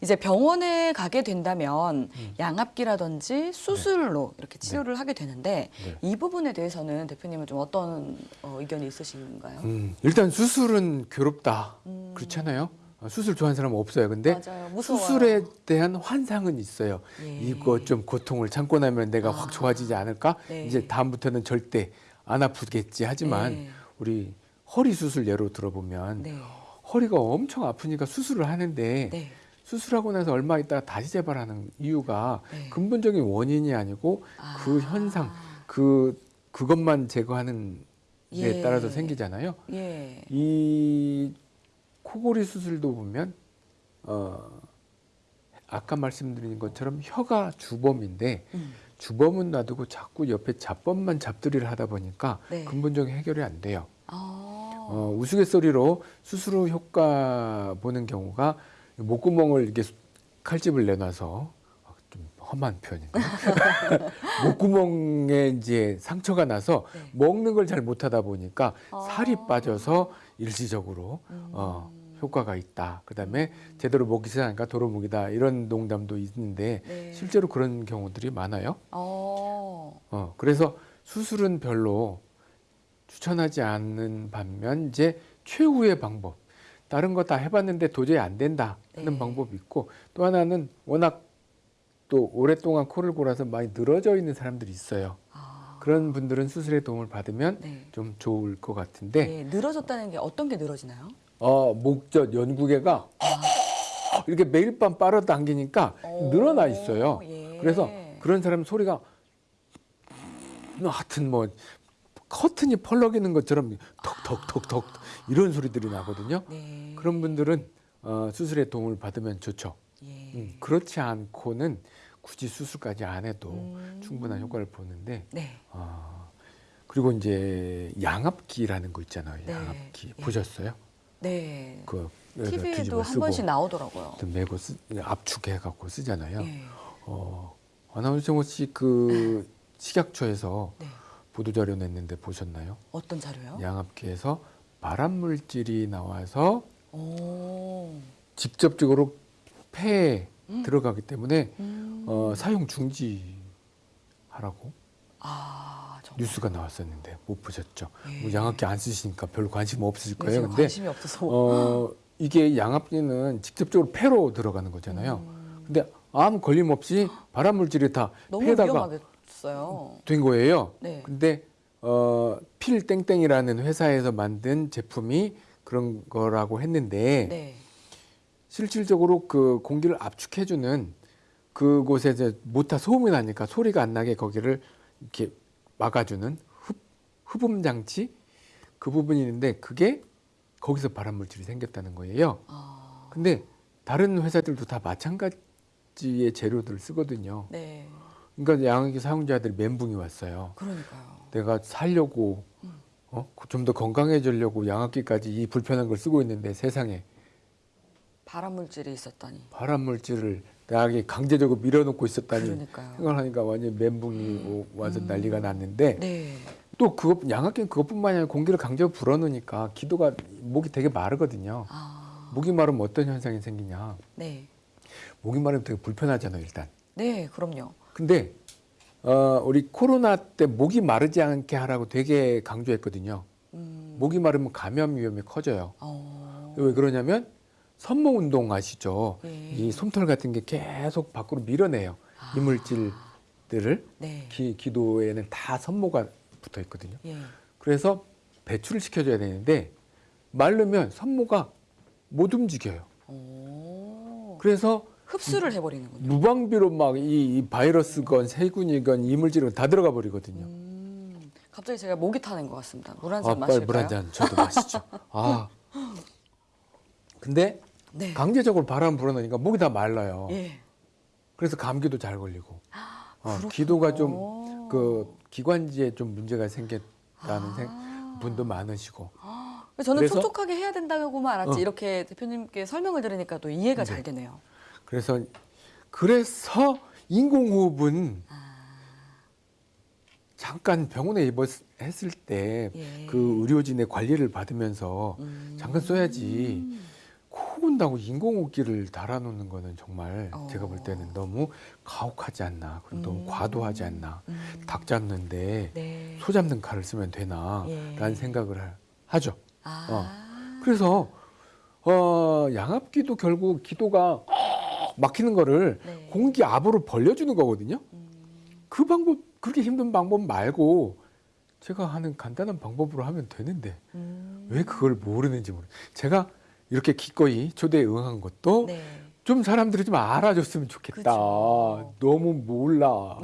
이제 병원에 가게 된다면 양압기라든지 수술로 이렇게 치료를 하게 되는데 네. 이 부분에 대해서는 대표님은 좀 어떤 어, 의견이 있으신가요? 음, 일단 수술은 괴롭다. 음. 그렇잖아요. 어, 수술 좋아하는 사람은 없어요. 근데. 수술에 대한 환상은 있어요. 예. 이거 좀 고통을 참고 나면 내가 아. 확 좋아지지 않을까? 네. 이제 다음부터는 절대 안 아프겠지. 하지만 네. 우리 허리 수술 예로 들어보면 네. 허리가 엄청 아프니까 수술을 하는데 네. 수술하고 나서 얼마 있다가 다시 재발하는 이유가 네. 근본적인 원인이 아니고 아. 그 현상, 그 그것만 제거하는 데 예. 따라서 생기잖아요. 예. 이 코골이 수술도 보면 어 아까 말씀드린 것처럼 혀가 주범인데 음. 주범은 놔두고 자꾸 옆에 잡범만 잡들이를 하다 보니까 네. 근본적인 해결이 안 돼요. 아. 어, 우스갯소리로 수술 후 효과 보는 경우가 목구멍을 이렇게 수- 칼집을 내놔서 아, 좀 험한 표현인데 목구멍에 이제 상처가 나서 네. 먹는 걸 잘 못하다 보니까 아. 살이 빠져서 일시적으로 음. 어, 효과가 있다. 그다음에 제대로 먹기 시작하니까 도로묵이다 이런 농담도 있는데 네. 실제로 그런 경우들이 많아요. 어. 어, 그래서 수술은 별로 추천하지 않는 반면 이제 최후의 방법 다른 거 다 해봤는데 도저히 안 된다 하는 네. 방법이 있고 또 하나는 워낙 또 오랫동안 코를 골아서 많이 늘어져 있는 사람들이 있어요. 아. 그런 분들은 수술의 도움을 받으면 네. 좀 좋을 것 같은데 네. 늘어졌다는 게 어떤 게 늘어지나요? 어, 목젖 연구개가 이렇게 매일 밤 빨아당기니까 오. 늘어나 있어요. 예. 그래서 그런 사람 소리가 하여튼 뭐 커튼이 펄럭이는 것처럼 턱턱턱턱 이런 소리들이 나거든요. 네. 그런 분들은 어, 수술의 도움을 받으면 좋죠. 예. 음, 그렇지 않고는 굳이 수술까지 안 해도 음. 충분한 효과를 보는데 네. 아, 그리고 이제 양압기라는 거 있잖아요. 네. 양압기 예. 보셨어요? 네. 그 TV에도 한 쓰고 번씩 나오더라고요. 또 메고 쓰, 압축해 갖고 쓰잖아요. 예. 어, 아나운서 혹시 그 식약처에서 네. 보도 자료 냈는데 보셨나요? 어떤 자료요? 양압기에서 발암 물질이 나와서 오. 직접적으로 폐에 음. 들어가기 때문에 음. 어, 사용 중지하라고 아. 뉴스가 나왔었는데 못 보셨죠? 예. 뭐 양압기 안 쓰시니까 별로 관심 없으실 네, 거예요. 제가 근데 관심이 없어서. 어, 이게 양압기는 직접적으로 폐로 들어가는 거잖아요. 음. 근데 아무 걸림 없이 발암 물질이 다 폐에다가 위험하겠 어요. 된 거예요. 네. 근데 어, 필 땡땡이라는 회사에서 만든 제품이 그런 거라고 했는데 네. 실질적으로 그 공기를 압축해주는 그곳에 이제 모타 소음이 나니까 소리가 안 나게 거기를 이렇게 막아주는 흡, 흡음 장치 그 부분이 있는데 그게 거기서 발암 물질이 생겼다는 거예요. 아. 근데 다른 회사들도 다 마찬가지의 재료들을 쓰거든요. 네. 그러니까 양압기 사용자들이 멘붕이 왔어요. 그러니까요. 내가 살려고 음. 어? 좀 더 건강해지려고 양압기까지 이 불편한 걸 쓰고 있는데 세상에 발암 물질이 있었다니. 발암 물질을 나에게 강제적으로 밀어넣고 있었다니 그러니까요. 생각하니까 완전 멘붕이 오- 와서 음. 난리가 났는데 네. 또 그것 양압기는 그것뿐만이 아니라 공기를 강제로 불어넣으니까 기도가 목이 되게 마르거든요. 아. 목이 마르면 어떤 현상이 생기냐? 네. 목이 마르면 되게 불편하잖아요, 일단. 네, 그럼요. 근데 어, 우리 코로나 때 목이 마르지 않게 하라고 되게 강조했거든요. 음. 목이 마르면 감염 위험이 커져요. 어. 왜 그러냐면 섬모 운동 아시죠? 예. 이 솜털 같은 게 계속 밖으로 밀어내요. 아. 이물질들을 네. 기, 기도에는 다 섬모가 붙어 있거든요. 예. 그래서 배출을 시켜줘야 되는데 마르면 섬모가 못 움직여요. 오. 그래서 흡수를 해버리는군요. 무방비로 막이 바이러스건 세균이건 이물질은 다 들어가 버리거든요. 음. 갑자기 제가 목이 타는 것 같습니다. 물한 아, 잔 마실까요? 물 한 잔 저도 마시죠. 아. 근데 네. 강제적으로 바람 불어넣으니까 목이 다 말라요. 예. 그래서 감기도 잘 걸리고. 어, 그렇군요. 기도가 좀 그 기관지에 좀 문제가 생겼다는 아. 생- 분도 많으시고. 저는 그래서- 촉촉하게 해야 된다고만 알았지 어. 이렇게 대표님께 설명을 들으니까 또 이해가 네. 잘 되네요. 그래서 그래서 인공호흡은 아. 잠깐 병원에 입원했을 때그 예. 의료진의 관리를 받으면서 음. 잠깐 써야지 코 그런다고 인공호흡기를 달아놓는 거는 정말 어. 제가 볼 때는 너무 가혹하지 않나 그리고 너무 음. 과도하지 않나 음. 닭 잡는데 네. 소 잡는 칼을 쓰면 되나 예. 라는 생각을 하- 하죠 아. 그래서 어, 양압기도 결국 기도가 막히는 거를 네. 공기 압으로 벌려주는 거거든요 음. 그 방법 그렇게 힘든 방법 말고 제가 하는 간단한 방법으로 하면 되는데 음. 왜 그걸 모르는지 모르. 제가 이렇게 기꺼이 초대에 응한 것도 네. 좀 사람들이 좀 알아줬으면 좋겠다. 그죠. 너무 몰라.